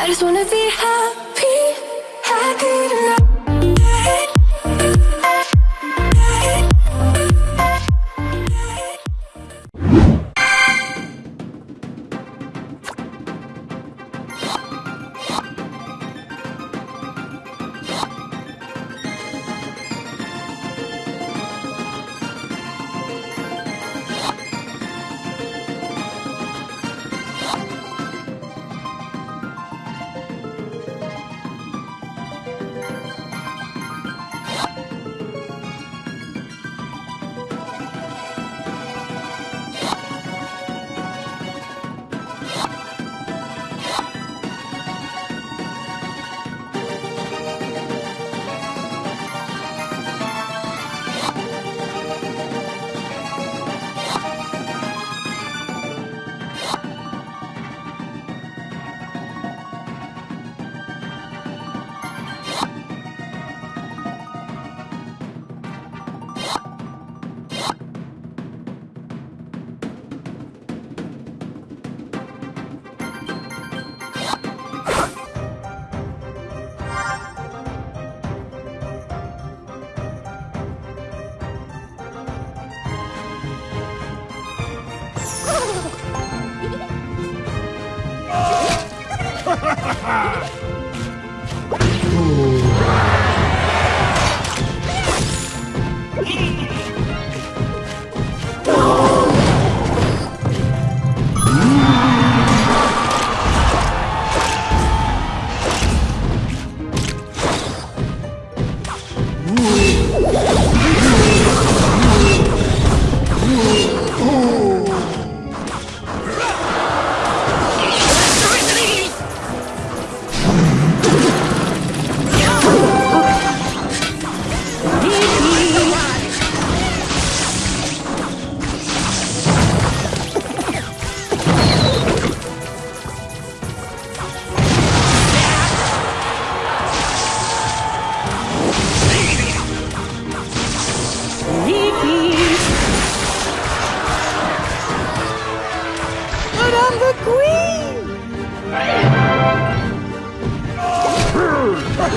I just wanna be happy Ah.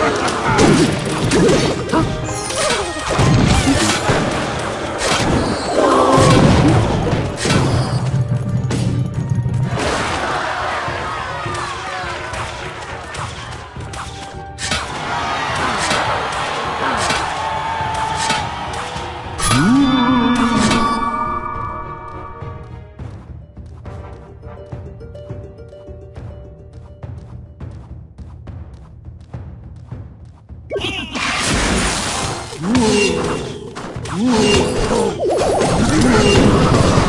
Ha ha ha! 우우 음. 우우 음.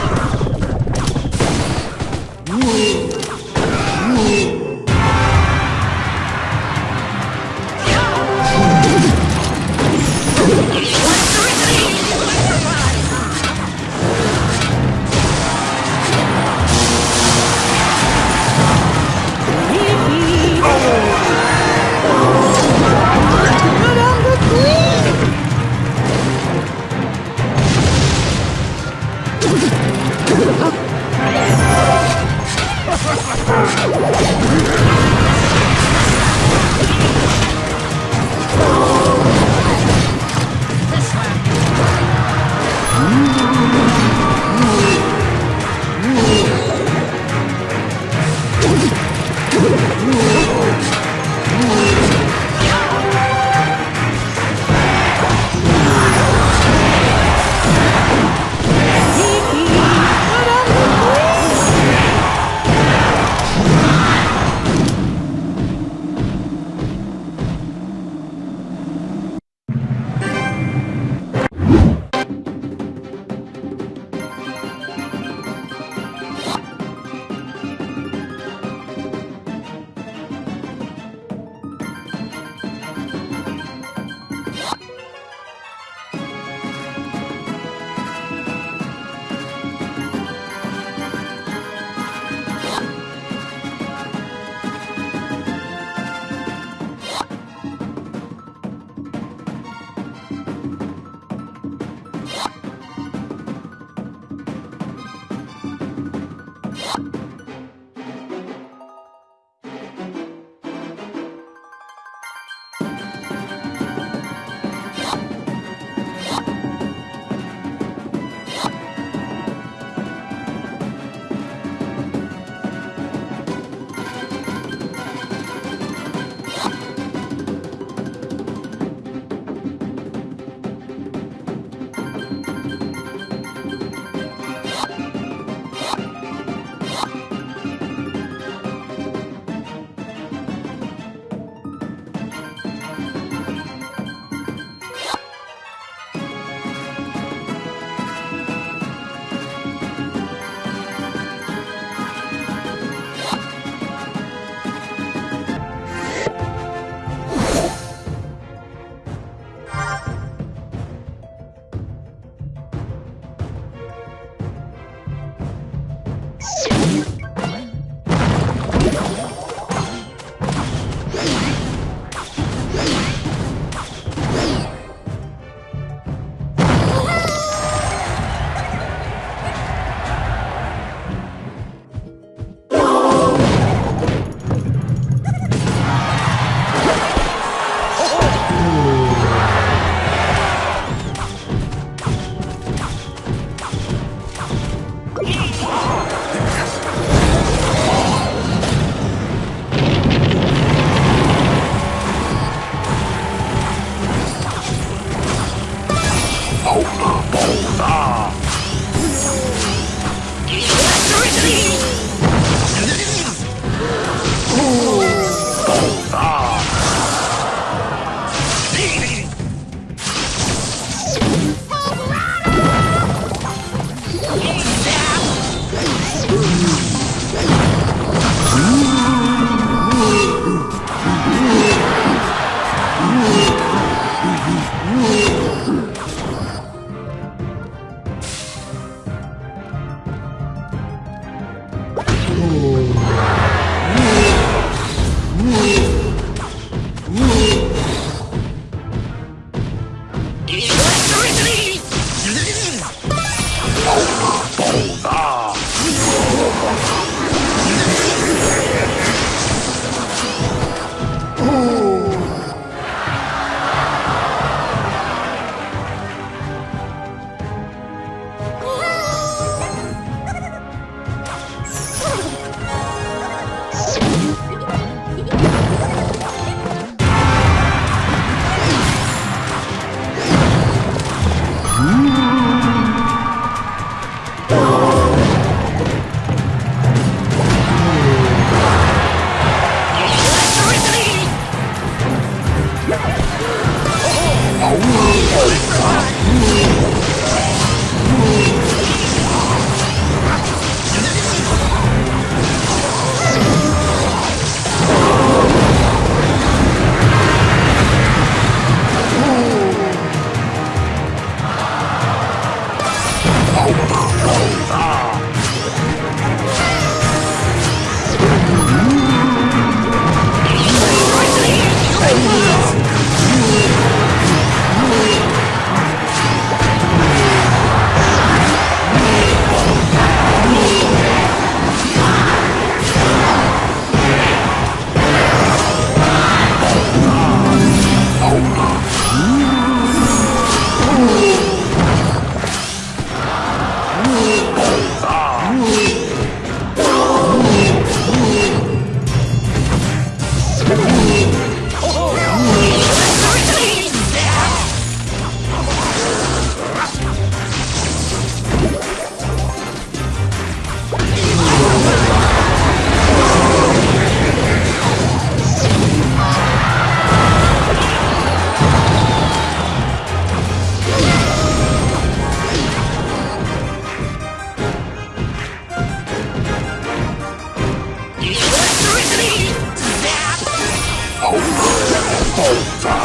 Yeah.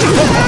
Oh!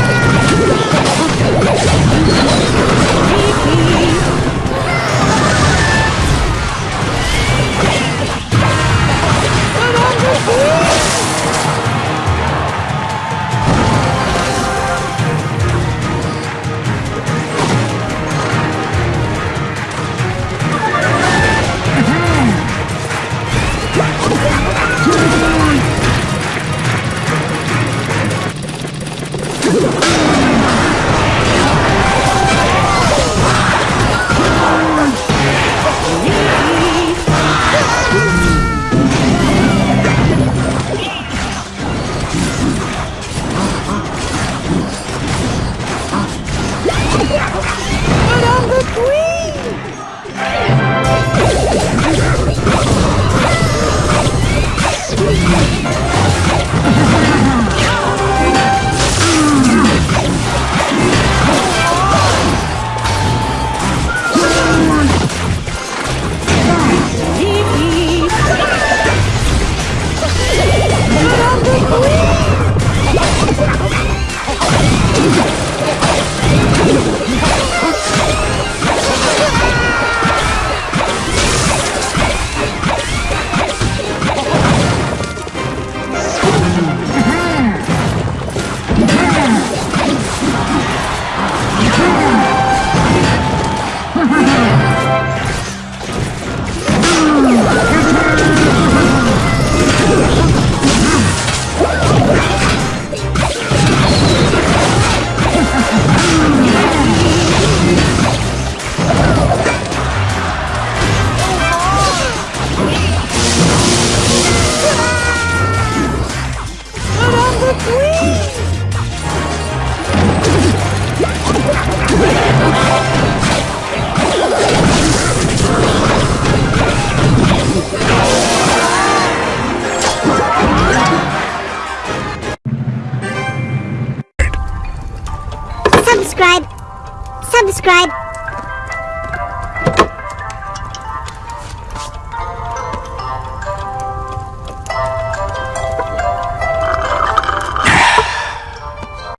subscribe